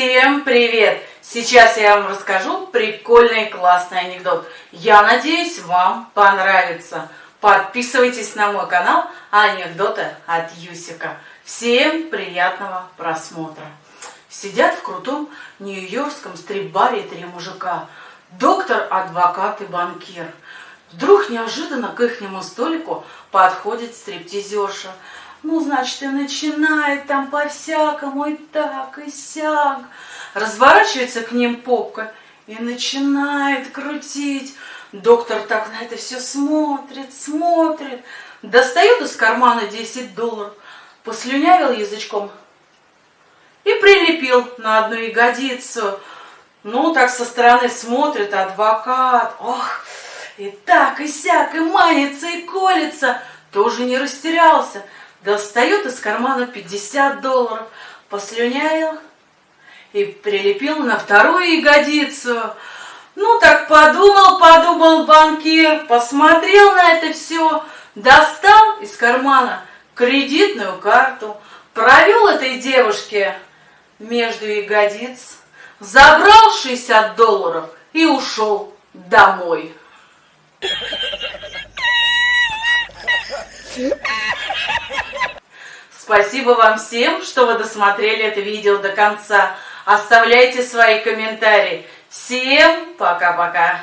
Всем привет! Сейчас я вам расскажу прикольный классный анекдот. Я надеюсь, вам понравится. Подписывайтесь на мой канал Анекдоты от Юсика. Всем приятного просмотра. Сидят в крутом нью-йоркском стрип-баре три мужика. Доктор, адвокат и банкир. Вдруг неожиданно к ихнему столику подходит стриптизерша. Ну, значит, и начинает там по-всякому, и так, и сяк. Разворачивается к ним попка и начинает крутить. Доктор так на это все смотрит, смотрит. Достает из кармана 10 долларов, послюнявил язычком и прилепил на одну ягодицу. Ну, так со стороны смотрит адвокат. Ох, и так, и сяк, и манится, и колется. Тоже не растерялся достает из кармана 50 долларов, послюнявил и прилепил на вторую ягодицу. Ну, так подумал, подумал банкир, посмотрел на это все, достал из кармана кредитную карту, провел этой девушке между ягодиц, забрал 60 долларов и ушел домой. Спасибо вам всем, что вы досмотрели это видео до конца. Оставляйте свои комментарии. Всем пока-пока.